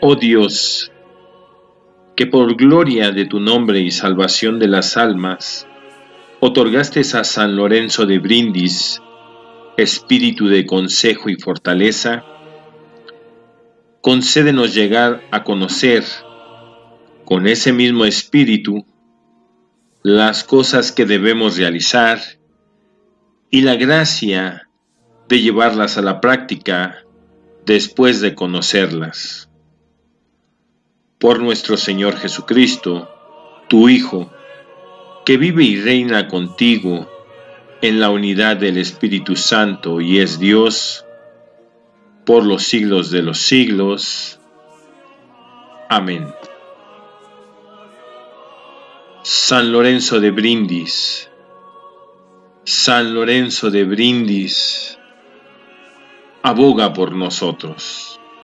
oh Dios, que por gloria de tu nombre y salvación de las almas, otorgaste a San Lorenzo de Brindis espíritu de consejo y fortaleza, concédenos llegar a conocer con ese mismo espíritu las cosas que debemos realizar y la gracia de llevarlas a la práctica después de conocerlas. Por nuestro Señor Jesucristo, tu Hijo, que vive y reina contigo en la unidad del Espíritu Santo y es Dios, por los siglos de los siglos. Amén. San Lorenzo de Brindis, San Lorenzo de Brindis, aboga por nosotros.